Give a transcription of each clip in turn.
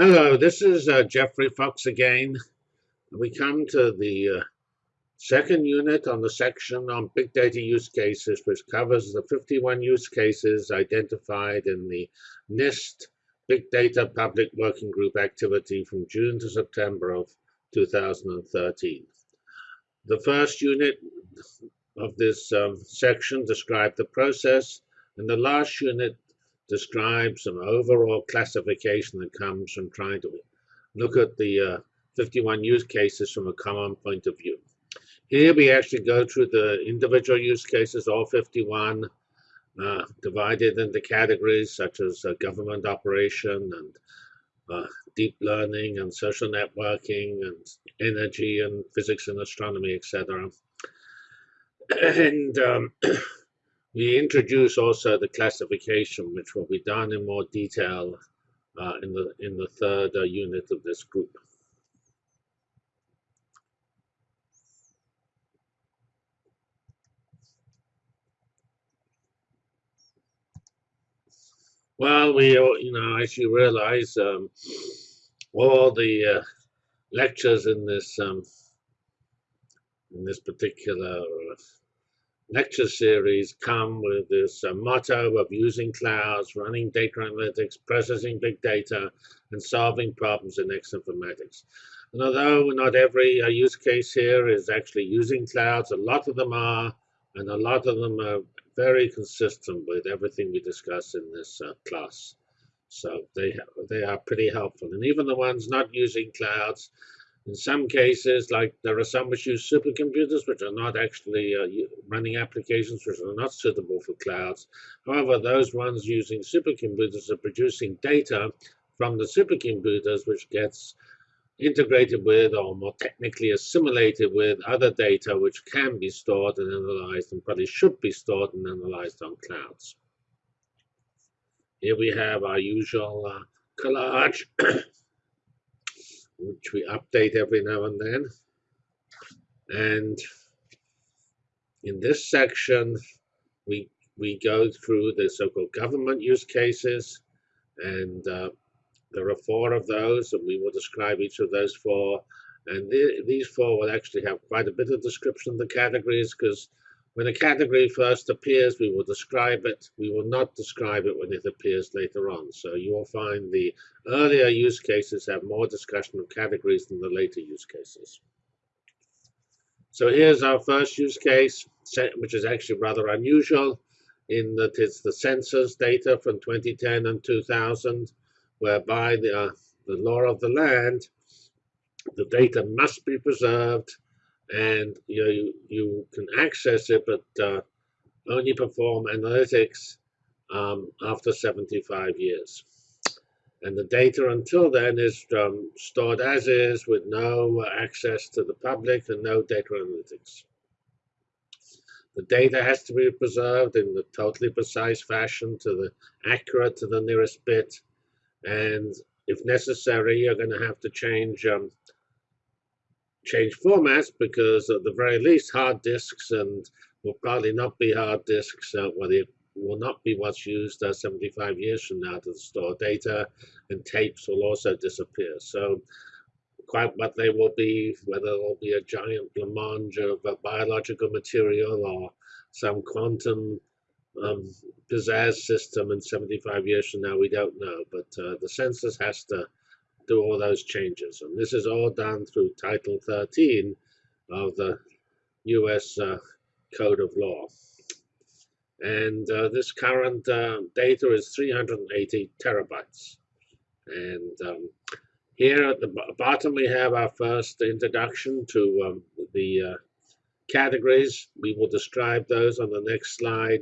Hello, this is uh, Geoffrey Fox again. We come to the uh, second unit on the section on big data use cases, which covers the 51 use cases identified in the NIST Big Data Public Working Group activity from June to September of 2013. The first unit of this um, section described the process, and the last unit describes an overall classification that comes from trying to look at the uh, 51 use cases from a common point of view. Here we actually go through the individual use cases, all 51, uh, divided into categories such as uh, government operation and uh, deep learning and social networking and energy and physics and astronomy, etc. And um, we introduce also the classification, which will be done in more detail uh, in the in the third uh, unit of this group. Well, we, you know, as you realize, um, all the uh, lectures in this um, in this particular uh, lecture series come with this uh, motto of using clouds, running data analytics, processing big data, and solving problems in X informatics. And although not every uh, use case here is actually using clouds, a lot of them are, and a lot of them are very consistent with everything we discuss in this uh, class. So they, they are pretty helpful. And even the ones not using clouds, in some cases, like there are some which use supercomputers, which are not actually uh, running applications which are not suitable for clouds. However, those ones using supercomputers are producing data from the supercomputers, which gets integrated with or more technically assimilated with other data which can be stored and analyzed and probably should be stored and analyzed on clouds. Here we have our usual uh, collage, which we update every now and then. And in this section, we, we go through the so-called government use cases and uh, there are four of those, and we will describe each of those four. And the, these four will actually have quite a bit of description of the categories, because when a category first appears, we will describe it. We will not describe it when it appears later on. So you will find the earlier use cases have more discussion of categories than the later use cases. So here's our first use case, which is actually rather unusual in that it's the census data from 2010 and 2000 whereby the, uh, the law of the land, the data must be preserved and you, know, you, you can access it, but uh, only perform analytics um, after 75 years. And the data until then is um, stored as is with no access to the public and no data analytics. The data has to be preserved in the totally precise fashion to the accurate to the nearest bit and if necessary, you're going to have to change um, change formats because at the very least, hard disks and will probably not be hard disks. Uh, well, it will not be what's used uh, 75 years from now to store data, and tapes will also disappear. So quite what they will be, whether it'll be a giant blancmange of uh, biological material or some quantum um, pizzazz system in 75 years from now, we don't know. But uh, the census has to do all those changes. And this is all done through Title 13 of the U.S. Uh, Code of Law. And uh, this current uh, data is 380 terabytes. And um, here at the bottom, we have our first introduction to um, the uh, categories. We will describe those on the next slide.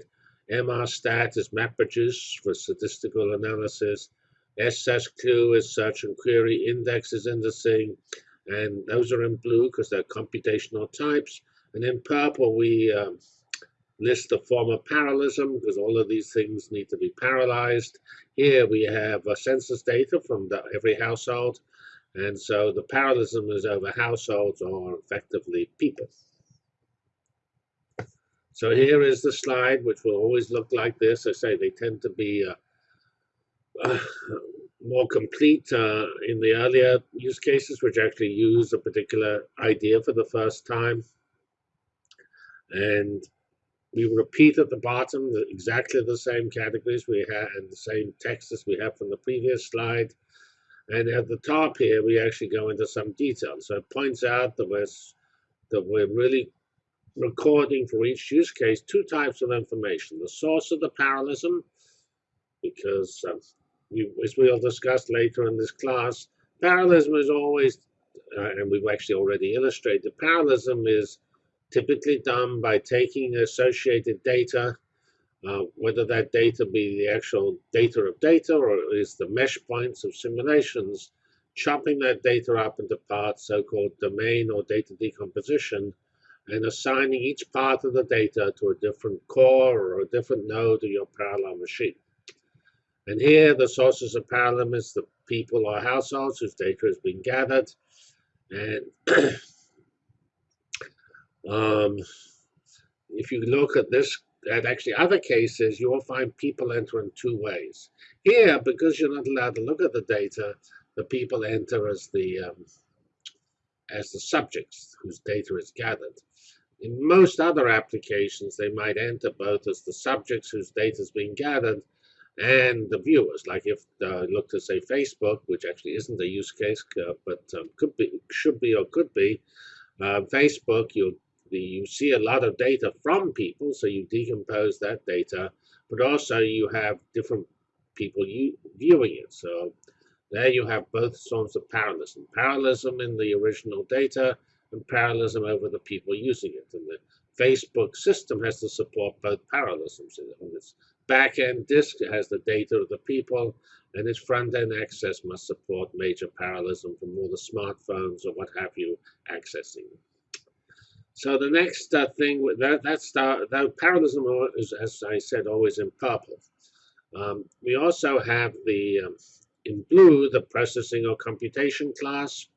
MRStat is MapReduce for statistical analysis. SSQ is search and query. Index is indexing. And those are in blue because they're computational types. And in purple, we um, list the form of parallelism because all of these things need to be parallelized. Here we have uh, census data from the, every household. And so the parallelism is over households or effectively people. So here is the slide, which will always look like this. I say they tend to be uh, uh, more complete uh, in the earlier use cases, which actually use a particular idea for the first time. And we repeat at the bottom the, exactly the same categories we had and the same text as we have from the previous slide. And at the top here, we actually go into some detail. So it points out that we're, that we're really recording for each use case two types of information. The source of the parallelism, because um, as we'll discuss later in this class, parallelism is always, uh, and we've actually already illustrated, parallelism is typically done by taking associated data, uh, whether that data be the actual data of data or is the mesh points of simulations, chopping that data up into parts, so-called domain or data decomposition, and assigning each part of the data to a different core or a different node of your parallel machine. And here, the sources of is the people or households whose data has been gathered. And um, if you look at this, at actually other cases, you will find people enter in two ways. Here, because you're not allowed to look at the data, the people enter as the um, as the subjects whose data is gathered. In most other applications, they might enter both as the subjects whose data is being gathered and the viewers. Like if uh, look to say Facebook, which actually isn't a use case, uh, but um, could be, should be, or could be. Uh, Facebook, you you see a lot of data from people, so you decompose that data, but also you have different people you, viewing it. So there you have both forms of parallelism. Parallelism in the original data and parallelism over the people using it. And the Facebook system has to support both parallelisms. On its back-end disk has the data of the people, and its front-end access must support major parallelism from all the smartphones or what have you accessing. So the next uh, thing, that, that's the, that parallelism is, as I said, always in purple. Um, we also have the, um, in blue, the processing or computation class.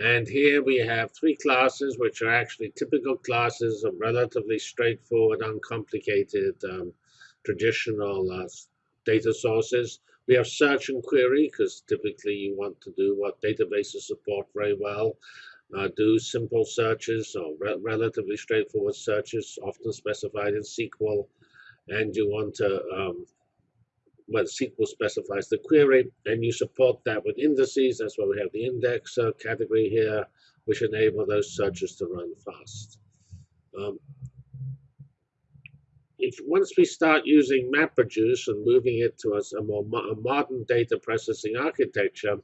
And here we have three classes, which are actually typical classes of relatively straightforward, uncomplicated, um, traditional uh, data sources. We have search and query, because typically you want to do what databases support very well. Uh, do simple searches or re relatively straightforward searches, often specified in SQL. And you want to um, well, SQL specifies the query, and you support that with indices. That's why we have the index uh, category here, which enable those searches to run fast. Um, if once we start using MapReduce and moving it to a, a more mo a modern data processing architecture,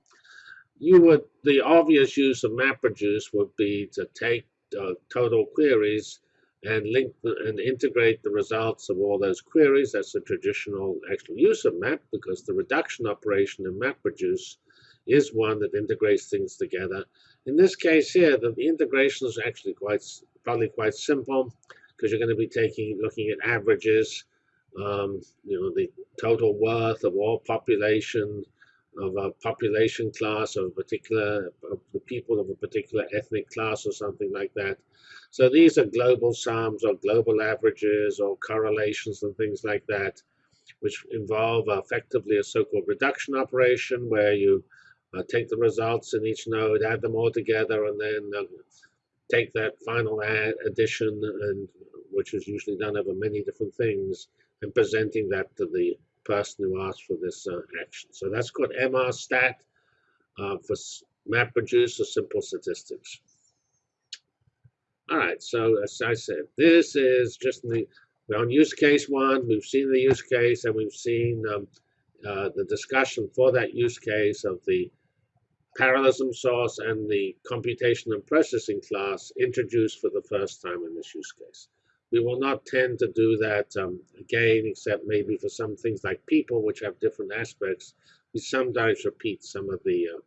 you would the obvious use of MapReduce would be to take uh, total queries and link the, and integrate the results of all those queries. That's the traditional actual use of map because the reduction operation in MapReduce is one that integrates things together. In this case here, the, the integration is actually quite probably quite simple because you're going to be taking looking at averages, um, you know, the total worth of all population of a population class of a particular of the people of a particular ethnic class or something like that. So these are global sums or global averages or correlations and things like that, which involve effectively a so-called reduction operation where you uh, take the results in each node, add them all together, and then uh, take that final add, addition, and which is usually done over many different things, and presenting that to the person who asked for this uh, action. So that's called MRStat uh, for MapReduce or simple statistics. All right, so as I said, this is just the, on use case one. We've seen the use case and we've seen um, uh, the discussion for that use case of the parallelism source and the computation and processing class introduced for the first time in this use case. We will not tend to do that um, again, except maybe for some things like people, which have different aspects. We sometimes repeat some of the uh,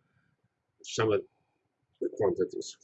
some of the quantities.